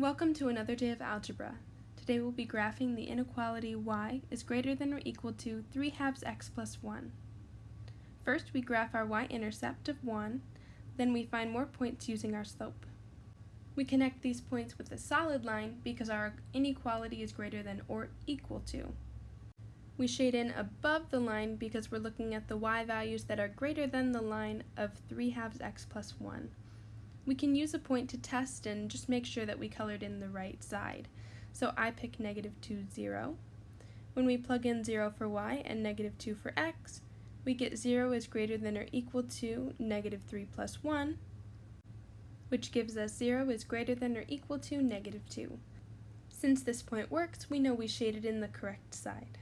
Welcome to another day of algebra. Today we'll be graphing the inequality y is greater than or equal to 3 halves x plus 1. First we graph our y-intercept of 1, then we find more points using our slope. We connect these points with a solid line because our inequality is greater than or equal to. We shade in above the line because we're looking at the y values that are greater than the line of 3 halves x plus 1. We can use a point to test and just make sure that we colored in the right side. So I pick negative 2, 0. When we plug in 0 for y and negative 2 for x, we get 0 is greater than or equal to negative 3 plus 1, which gives us 0 is greater than or equal to negative 2. Since this point works, we know we shaded in the correct side.